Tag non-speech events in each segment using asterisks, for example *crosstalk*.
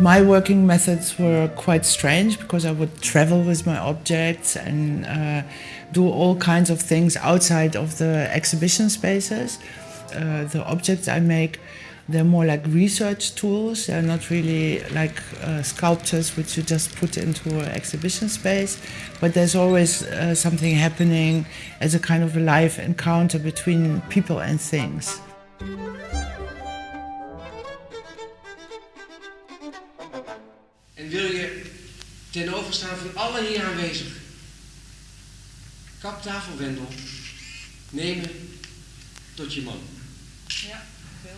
My working methods were quite strange because I would travel with my objects and uh, do all kinds of things outside of the exhibition spaces. Uh, the objects I make, they're more like research tools. They're not really like uh, sculptures which you just put into an exhibition space. But there's always uh, something happening as a kind of a live encounter between people and things. Ten overstaan van alle hier aanwezig kaptafelwendel nemen tot je man? Ja, veel.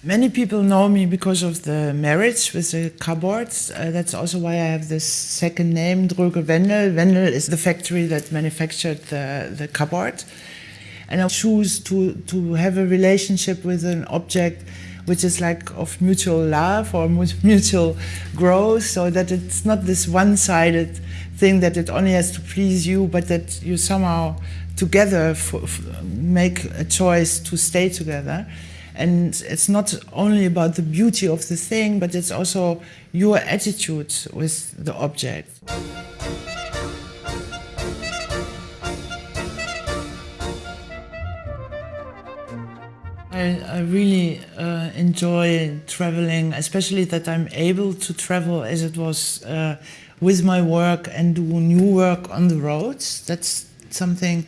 Many people know me because of the marriage with the cupboards. Uh, that's also why I have this second name, Dröge Wendel. Wendel is the factory that manufactured the, the cupboard. And I choose to, to have a relationship with an object which is like of mutual love or *laughs* mutual growth, so that it's not this one-sided thing that it only has to please you, but that you somehow together make a choice to stay together. And it's not only about the beauty of the thing, but it's also your attitude with the object. I, I really uh, enjoy traveling, especially that I'm able to travel as it was uh, with my work and do new work on the roads. That's something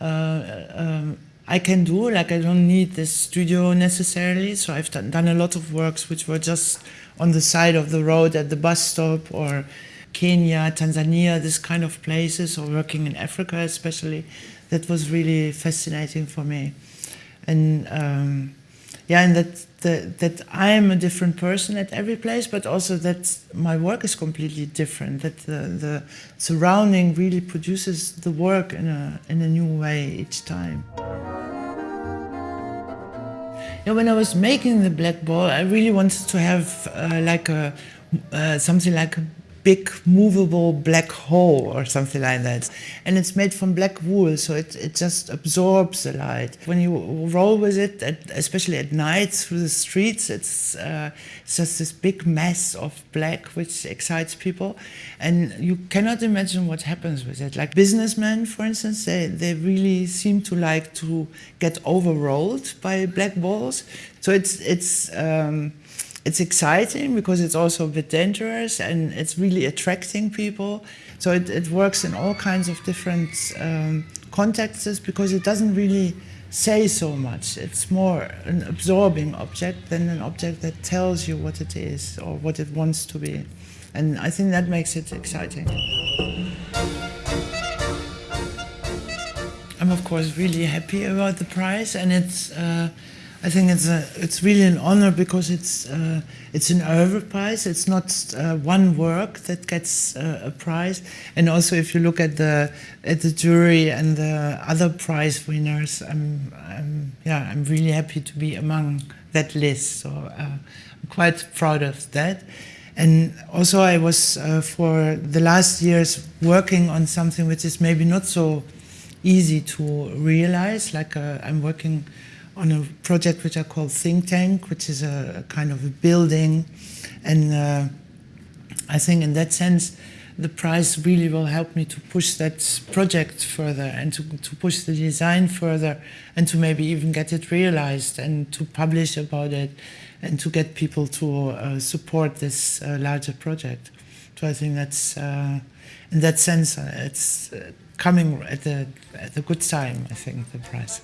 uh, um, I can do, like I don't need this studio necessarily. So I've done, done a lot of works which were just on the side of the road at the bus stop or Kenya, Tanzania, this kind of places, or working in Africa especially. That was really fascinating for me and um, yeah, and that, that that I am a different person at every place, but also that my work is completely different. That the, the surrounding really produces the work in a in a new way each time. Yeah, when I was making the black ball, I really wanted to have uh, like a uh, something like a big movable black hole or something like that. And it's made from black wool, so it, it just absorbs the light. When you roll with it, at, especially at night through the streets, it's, uh, it's just this big mass of black which excites people. And you cannot imagine what happens with it. Like businessmen, for instance, they, they really seem to like to get overrolled by black balls. So it's, it's um, it's exciting because it's also a bit dangerous and it's really attracting people. So it, it works in all kinds of different um, contexts because it doesn't really say so much. It's more an absorbing object than an object that tells you what it is or what it wants to be. And I think that makes it exciting. I'm of course really happy about the prize and it's uh, I think it's a, it's really an honor because it's uh, it's an Oeuvre prize. It's not uh, one work that gets uh, a prize. And also, if you look at the at the jury and the other prize winners, I'm, I'm yeah I'm really happy to be among that list. So uh, I'm quite proud of that. And also, I was uh, for the last years working on something which is maybe not so easy to realize. Like uh, I'm working on a project which I call Think Tank, which is a, kind of a building. And uh, I think in that sense, the prize really will help me to push that project further and to, to push the design further and to maybe even get it realized and to publish about it and to get people to uh, support this uh, larger project. So I think that's, uh, in that sense, uh, it's uh, coming at a, at a good time, I think, the prize.